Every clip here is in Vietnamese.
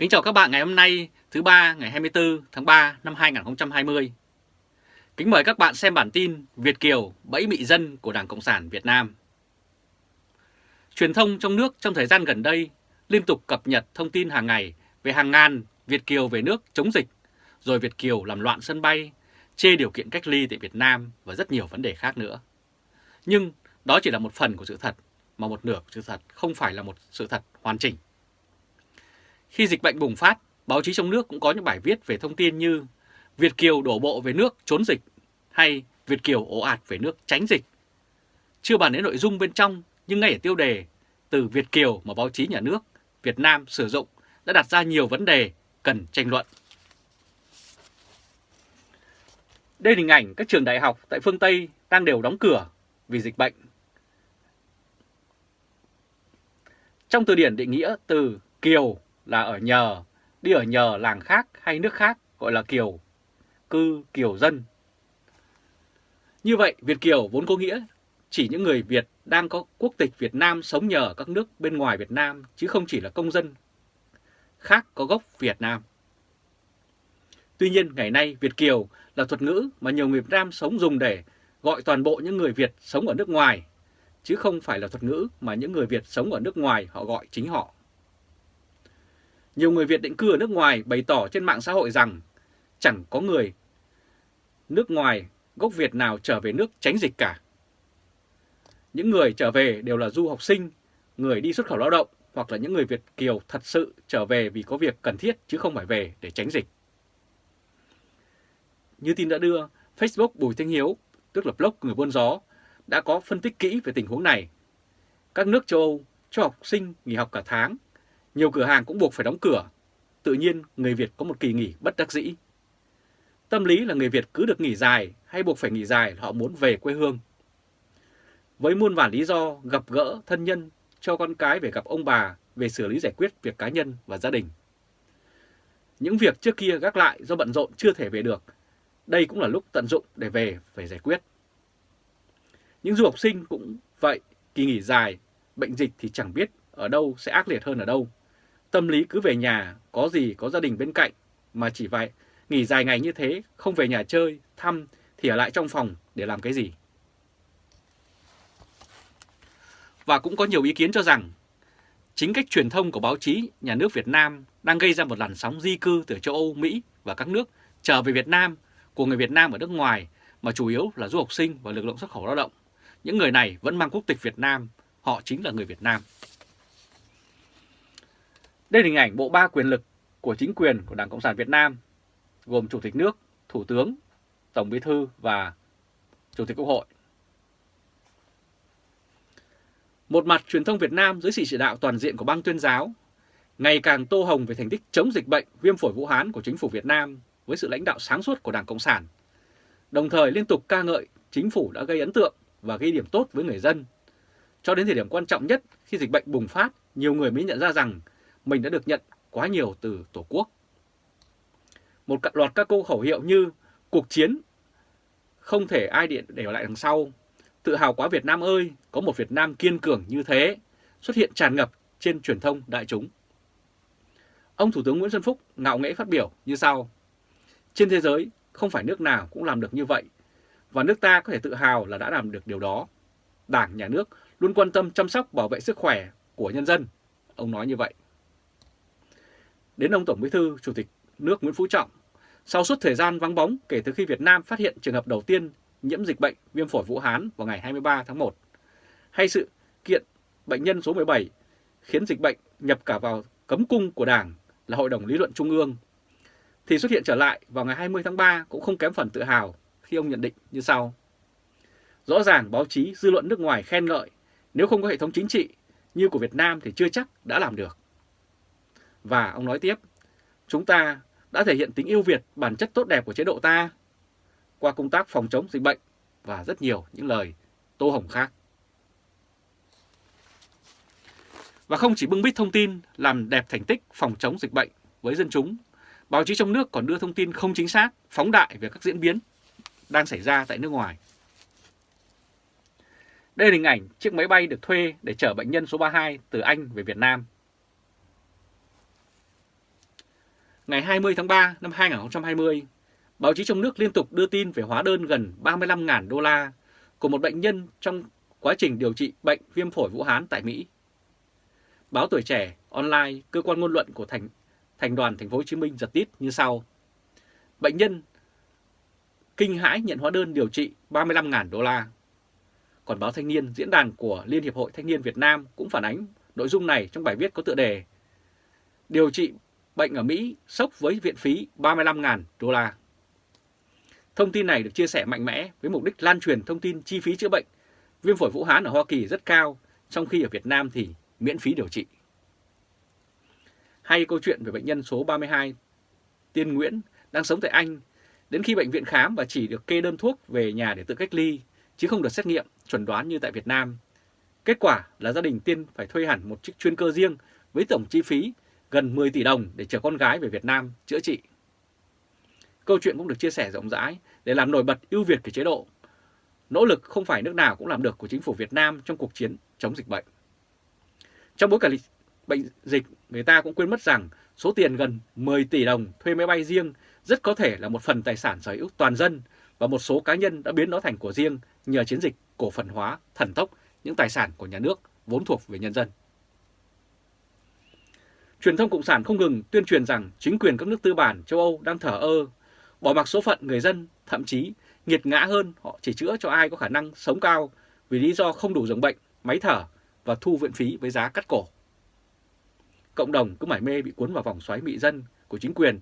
Kính chào các bạn ngày hôm nay thứ ba ngày 24 tháng 3 năm 2020. Kính mời các bạn xem bản tin Việt Kiều bẫy mị dân của Đảng Cộng sản Việt Nam. Truyền thông trong nước trong thời gian gần đây liên tục cập nhật thông tin hàng ngày về hàng ngàn Việt Kiều về nước chống dịch, rồi Việt Kiều làm loạn sân bay, chê điều kiện cách ly tại Việt Nam và rất nhiều vấn đề khác nữa. Nhưng đó chỉ là một phần của sự thật, mà một nửa của sự thật không phải là một sự thật hoàn chỉnh. Khi dịch bệnh bùng phát, báo chí trong nước cũng có những bài viết về thông tin như Việt Kiều đổ bộ về nước trốn dịch hay Việt Kiều ồ ạt về nước tránh dịch. Chưa bàn đến nội dung bên trong, nhưng ngay ở tiêu đề từ Việt Kiều mà báo chí nhà nước Việt Nam sử dụng đã đặt ra nhiều vấn đề cần tranh luận. Đây là hình ảnh các trường đại học tại phương Tây đang đều đóng cửa vì dịch bệnh. Trong từ điển định nghĩa từ Kiều là ở nhờ, đi ở nhờ làng khác hay nước khác gọi là Kiều, cư Kiều dân. Như vậy, Việt Kiều vốn có nghĩa chỉ những người Việt đang có quốc tịch Việt Nam sống nhờ ở các nước bên ngoài Việt Nam chứ không chỉ là công dân khác có gốc Việt Nam. Tuy nhiên, ngày nay Việt Kiều là thuật ngữ mà nhiều người Việt Nam sống dùng để gọi toàn bộ những người Việt sống ở nước ngoài, chứ không phải là thuật ngữ mà những người Việt sống ở nước ngoài họ gọi chính họ. Nhiều người Việt định cư ở nước ngoài bày tỏ trên mạng xã hội rằng chẳng có người nước ngoài gốc Việt nào trở về nước tránh dịch cả. Những người trở về đều là du học sinh, người đi xuất khẩu lao động hoặc là những người Việt Kiều thật sự trở về vì có việc cần thiết chứ không phải về để tránh dịch. Như tin đã đưa, Facebook Bùi Thanh Hiếu, tức là blog người buôn gió, đã có phân tích kỹ về tình huống này. Các nước châu Âu cho học sinh nghỉ học cả tháng nhiều cửa hàng cũng buộc phải đóng cửa. Tự nhiên người Việt có một kỳ nghỉ bất đắc dĩ. Tâm lý là người Việt cứ được nghỉ dài hay buộc phải nghỉ dài họ muốn về quê hương. Với muôn vàn lý do gặp gỡ thân nhân cho con cái về gặp ông bà về xử lý giải quyết việc cá nhân và gia đình. Những việc trước kia gác lại do bận rộn chưa thể về được, đây cũng là lúc tận dụng để về phải giải quyết. Những du học sinh cũng vậy, kỳ nghỉ dài, bệnh dịch thì chẳng biết ở đâu sẽ ác liệt hơn ở đâu. Tâm lý cứ về nhà, có gì có gia đình bên cạnh, mà chỉ vậy, nghỉ dài ngày như thế, không về nhà chơi, thăm, thì ở lại trong phòng để làm cái gì? Và cũng có nhiều ý kiến cho rằng, chính cách truyền thông của báo chí nhà nước Việt Nam đang gây ra một làn sóng di cư từ châu Âu, Mỹ và các nước trở về Việt Nam của người Việt Nam ở nước ngoài mà chủ yếu là du học sinh và lực lượng xuất khẩu lao động. Những người này vẫn mang quốc tịch Việt Nam, họ chính là người Việt Nam. Đây là hình ảnh bộ ba quyền lực của chính quyền của Đảng Cộng sản Việt Nam, gồm Chủ tịch nước, Thủ tướng, Tổng Bí thư và Chủ tịch Quốc hội. Một mặt truyền thông Việt Nam dưới sự chỉ đạo toàn diện của bang tuyên giáo, ngày càng tô hồng về thành tích chống dịch bệnh viêm phổi Vũ Hán của chính phủ Việt Nam với sự lãnh đạo sáng suốt của Đảng Cộng sản, đồng thời liên tục ca ngợi chính phủ đã gây ấn tượng và ghi điểm tốt với người dân. Cho đến thời điểm quan trọng nhất khi dịch bệnh bùng phát, nhiều người mới nhận ra rằng mình đã được nhận quá nhiều từ Tổ quốc. Một loạt các câu khẩu hiệu như cuộc chiến không thể ai điện để lại đằng sau, tự hào quá Việt Nam ơi, có một Việt Nam kiên cường như thế, xuất hiện tràn ngập trên truyền thông đại chúng. Ông Thủ tướng Nguyễn Xuân Phúc ngạo nghễ phát biểu như sau. Trên thế giới, không phải nước nào cũng làm được như vậy, và nước ta có thể tự hào là đã làm được điều đó. Đảng, Nhà nước luôn quan tâm chăm sóc bảo vệ sức khỏe của nhân dân. Ông nói như vậy đến ông Tổng Bí thư Chủ tịch nước Nguyễn Phú Trọng. Sau suốt thời gian vắng bóng kể từ khi Việt Nam phát hiện trường hợp đầu tiên nhiễm dịch bệnh viêm phổi Vũ Hán vào ngày 23 tháng 1, hay sự kiện bệnh nhân số 17 khiến dịch bệnh nhập cả vào cấm cung của Đảng là Hội đồng Lý luận Trung ương, thì xuất hiện trở lại vào ngày 20 tháng 3 cũng không kém phần tự hào khi ông nhận định như sau. Rõ ràng báo chí, dư luận nước ngoài khen ngợi, nếu không có hệ thống chính trị như của Việt Nam thì chưa chắc đã làm được. Và ông nói tiếp, chúng ta đã thể hiện tính yêu Việt bản chất tốt đẹp của chế độ ta qua công tác phòng chống dịch bệnh và rất nhiều những lời tô hồng khác. Và không chỉ bưng bít thông tin làm đẹp thành tích phòng chống dịch bệnh với dân chúng, báo chí trong nước còn đưa thông tin không chính xác, phóng đại về các diễn biến đang xảy ra tại nước ngoài. Đây là hình ảnh chiếc máy bay được thuê để chở bệnh nhân số 32 từ Anh về Việt Nam ngày 20 tháng 3 năm 2020, báo chí trong nước liên tục đưa tin về hóa đơn gần 35.000 đô la của một bệnh nhân trong quá trình điều trị bệnh viêm phổi Vũ Hán tại Mỹ. Báo Tuổi Trẻ Online, cơ quan ngôn luận của thành thành đoàn thành phố Hồ Chí Minh giật tít như sau. Bệnh nhân kinh hãi nhận hóa đơn điều trị 35.000 đô la. Còn báo Thanh niên, diễn đàn của Liên hiệp hội Thanh niên Việt Nam cũng phản ánh nội dung này trong bài viết có tựa đề Điều trị bệnh ở Mỹ sốc với viện phí 35.000 đô la. Thông tin này được chia sẻ mạnh mẽ với mục đích lan truyền thông tin chi phí chữa bệnh viêm phổi Vũ Hán ở Hoa Kỳ rất cao, trong khi ở Việt Nam thì miễn phí điều trị. Hay câu chuyện về bệnh nhân số 32 Tiên Nguyễn đang sống tại Anh, đến khi bệnh viện khám và chỉ được kê đơn thuốc về nhà để tự cách ly, chứ không được xét nghiệm, chuẩn đoán như tại Việt Nam. Kết quả là gia đình Tiên phải thuê hẳn một chiếc chuyên cơ riêng với tổng chi phí gần 10 tỷ đồng để chở con gái về Việt Nam chữa trị. Câu chuyện cũng được chia sẻ rộng rãi để làm nổi bật ưu việt của chế độ. Nỗ lực không phải nước nào cũng làm được của chính phủ Việt Nam trong cuộc chiến chống dịch bệnh. Trong bối cảnh bệnh dịch, người ta cũng quên mất rằng số tiền gần 10 tỷ đồng thuê máy bay riêng rất có thể là một phần tài sản sở hữu toàn dân và một số cá nhân đã biến nó thành của riêng nhờ chiến dịch cổ phần hóa thần tốc những tài sản của nhà nước vốn thuộc về nhân dân. Truyền thông Cộng sản không ngừng tuyên truyền rằng chính quyền các nước tư bản châu Âu đang thở ơ, bỏ mặc số phận người dân, thậm chí nghiệt ngã hơn họ chỉ chữa cho ai có khả năng sống cao vì lý do không đủ giường bệnh, máy thở và thu viện phí với giá cắt cổ. Cộng đồng cứ mải mê bị cuốn vào vòng xoáy mị dân của chính quyền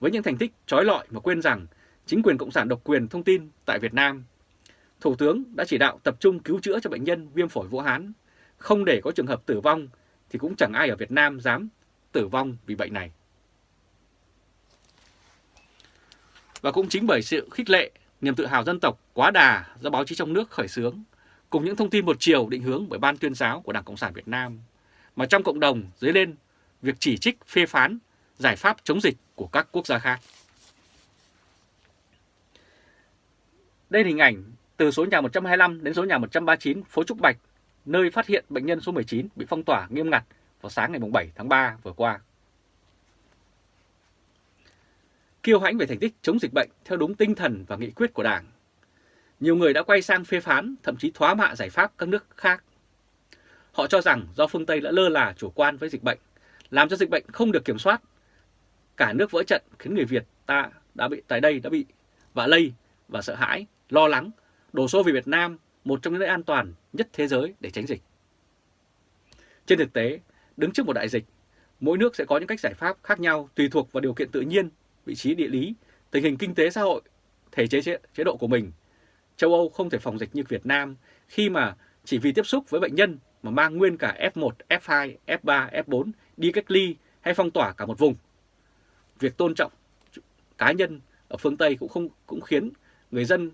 với những thành tích trói lọi mà quên rằng chính quyền Cộng sản độc quyền thông tin tại Việt Nam. Thủ tướng đã chỉ đạo tập trung cứu chữa cho bệnh nhân viêm phổi Vũ Hán, không để có trường hợp tử vong thì cũng chẳng ai ở Việt Nam dám tử vong vì bệnh này. Và cũng chính bởi sự khích lệ, niềm tự hào dân tộc quá đà do báo chí trong nước khởi xướng, cùng những thông tin một chiều định hướng bởi Ban tuyên giáo của Đảng Cộng sản Việt Nam, mà trong cộng đồng dấy lên việc chỉ trích phê phán giải pháp chống dịch của các quốc gia khác. Đây là hình ảnh từ số nhà 125 đến số nhà 139 phố Trúc Bạch, nơi phát hiện bệnh nhân số 19 bị phong tỏa nghiêm ngặt vào sáng ngày 7 tháng 3 vừa qua. Kiêu hãnh về thành tích chống dịch bệnh theo đúng tinh thần và nghị quyết của Đảng. Nhiều người đã quay sang phê phán, thậm chí thoá mạ giải pháp các nước khác. Họ cho rằng do phương Tây đã lơ là chủ quan với dịch bệnh, làm cho dịch bệnh không được kiểm soát. Cả nước vỡ trận khiến người Việt ta đã bị tại đây đã bị và lây và sợ hãi, lo lắng, đổ xô về Việt Nam, một trong những nơi an toàn nhất thế giới để tránh dịch. Trên thực tế, đứng trước một đại dịch, mỗi nước sẽ có những cách giải pháp khác nhau tùy thuộc vào điều kiện tự nhiên, vị trí địa lý, tình hình kinh tế xã hội, thể chế chế độ của mình. Châu Âu không thể phòng dịch như Việt Nam khi mà chỉ vì tiếp xúc với bệnh nhân mà mang nguyên cả F1, F2, F3, F4 đi cách ly hay phong tỏa cả một vùng. Việc tôn trọng cá nhân ở phương Tây cũng không cũng khiến người dân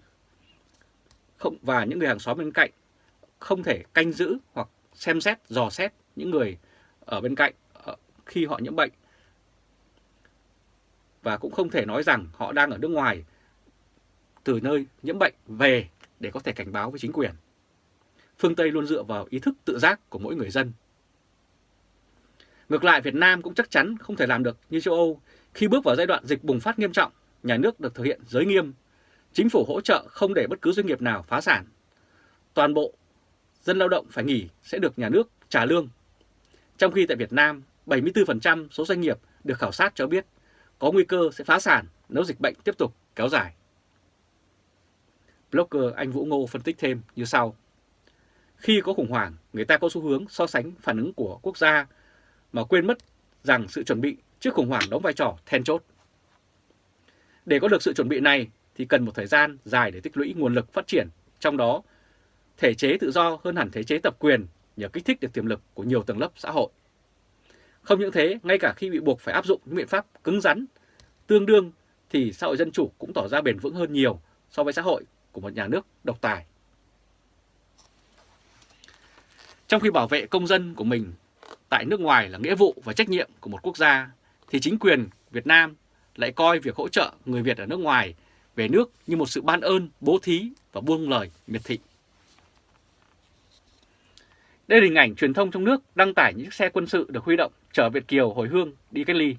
không và những người hàng xóm bên cạnh không thể canh giữ hoặc xem xét, dò xét những người ở bên cạnh khi họ nhiễm bệnh. Và cũng không thể nói rằng họ đang ở nước ngoài từ nơi nhiễm bệnh về để có thể cảnh báo với chính quyền. Phương Tây luôn dựa vào ý thức tự giác của mỗi người dân. Ngược lại Việt Nam cũng chắc chắn không thể làm được như châu Âu khi bước vào giai đoạn dịch bùng phát nghiêm trọng, nhà nước được thực hiện giới nghiêm, chính phủ hỗ trợ không để bất cứ doanh nghiệp nào phá sản. Toàn bộ dân lao động phải nghỉ sẽ được nhà nước trả lương. Trong khi tại Việt Nam, 74% số doanh nghiệp được khảo sát cho biết có nguy cơ sẽ phá sản nếu dịch bệnh tiếp tục kéo dài. Blogger anh Vũ Ngô phân tích thêm như sau. Khi có khủng hoảng, người ta có xu hướng so sánh phản ứng của quốc gia mà quên mất rằng sự chuẩn bị trước khủng hoảng đóng vai trò then chốt. Để có được sự chuẩn bị này thì cần một thời gian dài để tích lũy nguồn lực phát triển, trong đó thể chế tự do hơn hẳn thể chế tập quyền nhờ kích thích được tiềm lực của nhiều tầng lớp xã hội. Không những thế, ngay cả khi bị buộc phải áp dụng những biện pháp cứng rắn, tương đương thì xã hội dân chủ cũng tỏ ra bền vững hơn nhiều so với xã hội của một nhà nước độc tài. Trong khi bảo vệ công dân của mình tại nước ngoài là nghĩa vụ và trách nhiệm của một quốc gia, thì chính quyền Việt Nam lại coi việc hỗ trợ người Việt ở nước ngoài về nước như một sự ban ơn, bố thí và buông lời miệt thị. Đây là hình ảnh truyền thông trong nước đăng tải những xe quân sự được huy động chở Việt Kiều hồi hương đi cách ly.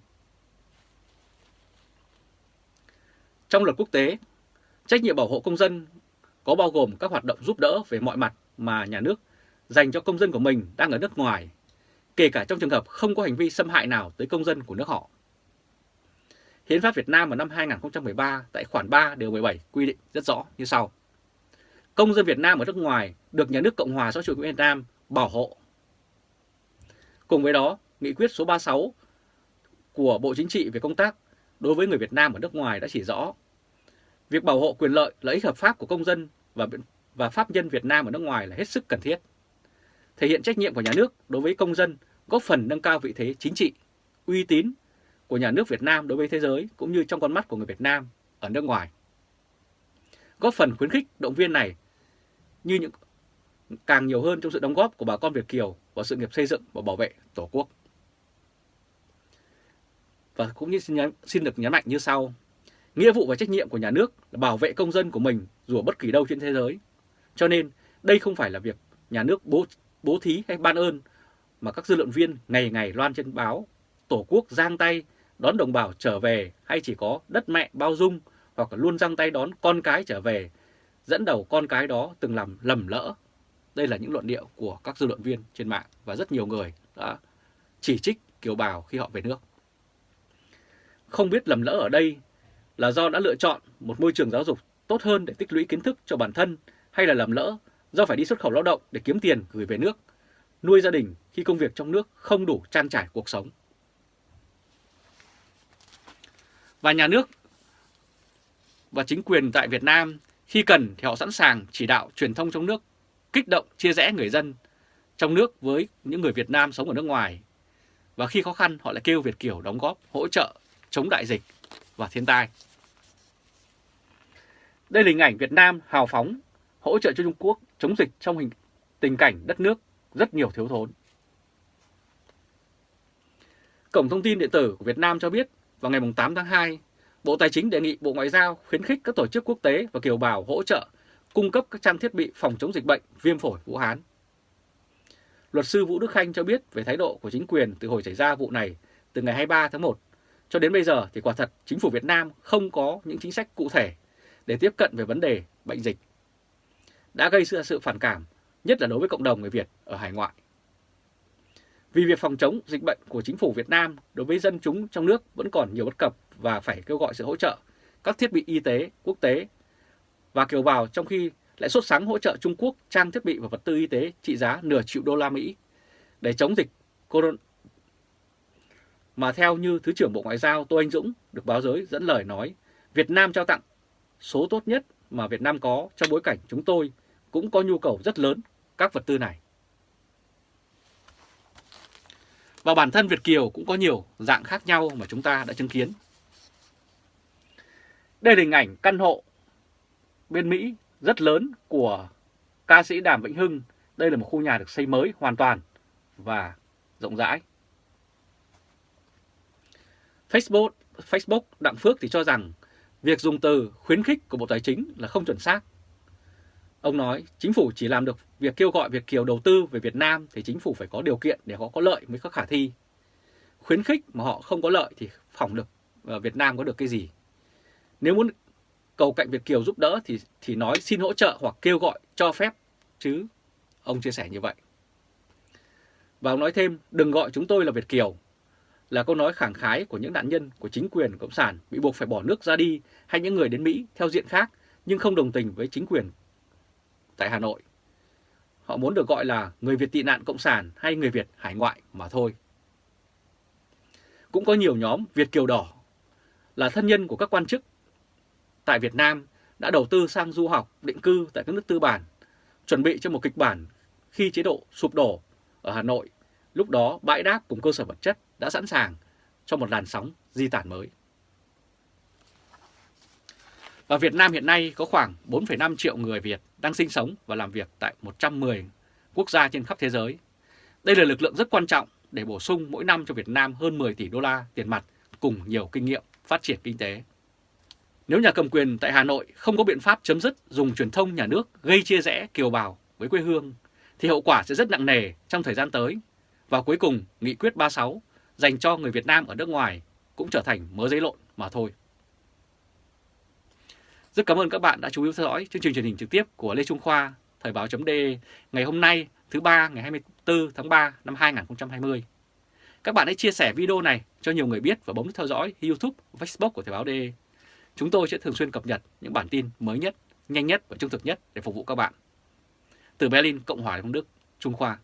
Trong luật quốc tế, trách nhiệm bảo hộ công dân có bao gồm các hoạt động giúp đỡ về mọi mặt mà nhà nước dành cho công dân của mình đang ở nước ngoài, kể cả trong trường hợp không có hành vi xâm hại nào tới công dân của nước họ. Hiến pháp Việt Nam vào năm 2013 tại khoản 3 điều 17 quy định rất rõ như sau. Công dân Việt Nam ở nước ngoài được nhà nước Cộng hòa xã hội chủ nghĩa Việt Nam bảo hộ. Cùng với đó, nghị quyết số 36 của Bộ Chính trị về công tác đối với người Việt Nam ở nước ngoài đã chỉ rõ việc bảo hộ quyền lợi, lợi ích hợp pháp của công dân và và pháp nhân Việt Nam ở nước ngoài là hết sức cần thiết. Thể hiện trách nhiệm của nhà nước đối với công dân, góp phần nâng cao vị thế chính trị, uy tín của nhà nước Việt Nam đối với thế giới cũng như trong con mắt của người Việt Nam ở nước ngoài. Góp phần khuyến khích động viên này như những càng nhiều hơn trong sự đóng góp của bà con Việt Kiều vào sự nghiệp xây dựng và bảo vệ Tổ quốc. Và cũng như xin, nhắn, xin được nhấn mạnh như sau. Nghĩa vụ và trách nhiệm của nhà nước là bảo vệ công dân của mình dù ở bất kỳ đâu trên thế giới. Cho nên đây không phải là việc nhà nước bố, bố thí hay ban ơn mà các dư luận viên ngày ngày loan trên báo Tổ quốc giang tay đón đồng bào trở về hay chỉ có đất mẹ bao dung hoặc là luôn giang tay đón con cái trở về dẫn đầu con cái đó từng làm lầm lỡ. Đây là những luận điệu của các dư luận viên trên mạng và rất nhiều người đã chỉ trích kiều bào khi họ về nước. Không biết lầm lỡ ở đây là do đã lựa chọn một môi trường giáo dục tốt hơn để tích lũy kiến thức cho bản thân hay là lầm lỡ do phải đi xuất khẩu lao động để kiếm tiền gửi về nước, nuôi gia đình khi công việc trong nước không đủ trang trải cuộc sống. Và nhà nước và chính quyền tại Việt Nam khi cần thì họ sẵn sàng chỉ đạo truyền thông trong nước, kích động chia rẽ người dân trong nước với những người Việt Nam sống ở nước ngoài. Và khi khó khăn họ lại kêu Việt Kiều đóng góp, hỗ trợ chống đại dịch và thiên tai. Đây là hình ảnh Việt Nam hào phóng hỗ trợ cho Trung Quốc chống dịch trong hình tình cảnh đất nước rất nhiều thiếu thốn. Cổng thông tin điện tử của Việt Nam cho biết vào ngày 8 tháng 2, Bộ Tài chính đề nghị Bộ Ngoại giao khuyến khích các tổ chức quốc tế và kiều bào hỗ trợ cung cấp các trang thiết bị phòng chống dịch bệnh viêm phổi Vũ Hán. Luật sư Vũ Đức Khanh cho biết về thái độ của chính quyền từ hồi xảy ra vụ này từ ngày 23 tháng 1 cho đến bây giờ thì quả thật chính phủ Việt Nam không có những chính sách cụ thể để tiếp cận về vấn đề bệnh dịch. Đã gây ra sự phản cảm, nhất là đối với cộng đồng người Việt ở hải ngoại. Vì việc phòng chống dịch bệnh của chính phủ Việt Nam đối với dân chúng trong nước vẫn còn nhiều bất cập và phải kêu gọi sự hỗ trợ các thiết bị y tế quốc tế và kiều bào trong khi lại sốt sáng hỗ trợ Trung Quốc trang thiết bị và vật tư y tế trị giá nửa triệu đô la Mỹ để chống dịch corona. Mà theo như Thứ trưởng Bộ Ngoại giao Tô Anh Dũng được báo giới dẫn lời nói, Việt Nam trao tặng số tốt nhất mà Việt Nam có trong bối cảnh chúng tôi cũng có nhu cầu rất lớn các vật tư này. Và bản thân Việt Kiều cũng có nhiều dạng khác nhau mà chúng ta đã chứng kiến. Đây là hình ảnh căn hộ bên Mỹ rất lớn của ca sĩ Đàm Vĩnh Hưng. Đây là một khu nhà được xây mới hoàn toàn và rộng rãi. Facebook, Facebook Đặng Phước thì cho rằng việc dùng từ khuyến khích của Bộ Tài chính là không chuẩn xác. Ông nói chính phủ chỉ làm được việc kêu gọi Việt Kiều đầu tư về Việt Nam thì chính phủ phải có điều kiện để họ có lợi mới có khả thi. Khuyến khích mà họ không có lợi thì phỏng được ờ, Việt Nam có được cái gì. Nếu muốn cầu cạnh Việt Kiều giúp đỡ thì thì nói xin hỗ trợ hoặc kêu gọi cho phép, chứ. Ông chia sẻ như vậy. Và ông nói thêm, đừng gọi chúng tôi là Việt Kiều là câu nói khẳng khái của những nạn nhân của chính quyền Cộng sản bị buộc phải bỏ nước ra đi hay những người đến Mỹ theo diện khác nhưng không đồng tình với chính quyền tại Hà Nội. Họ muốn được gọi là người Việt tị nạn Cộng sản hay người Việt hải ngoại mà thôi. Cũng có nhiều nhóm Việt Kiều Đỏ là thân nhân của các quan chức tại Việt Nam đã đầu tư sang du học, định cư tại các nước tư bản, chuẩn bị cho một kịch bản khi chế độ sụp đổ ở Hà Nội, lúc đó bãi đáp cùng cơ sở vật chất đã sẵn sàng cho một làn sóng di tản mới. Và Việt Nam hiện nay có khoảng 4,5 triệu người Việt đang sinh sống và làm việc tại 110 quốc gia trên khắp thế giới. Đây là lực lượng rất quan trọng để bổ sung mỗi năm cho Việt Nam hơn 10 tỷ đô la tiền mặt cùng nhiều kinh nghiệm phát triển kinh tế. Nếu nhà cầm quyền tại Hà Nội không có biện pháp chấm dứt dùng truyền thông nhà nước gây chia rẽ kiều bào với quê hương, thì hậu quả sẽ rất nặng nề trong thời gian tới. Và cuối cùng, Nghị quyết 36 dành cho người Việt Nam ở nước ngoài cũng trở thành mớ giấy lộn mà thôi. Rất cảm ơn các bạn đã chú ý theo dõi chương trình truyền hình trực tiếp của Lê Trung Khoa, Thời báo.de ngày hôm nay thứ ba ngày 24 tháng 3 năm 2020. Các bạn hãy chia sẻ video này cho nhiều người biết và bấm theo dõi YouTube, Facebook của Thời báo.de. Chúng tôi sẽ thường xuyên cập nhật những bản tin mới nhất, nhanh nhất và trung thực nhất để phục vụ các bạn. Từ Berlin, Cộng hòa Đông Đức, Trung Khoa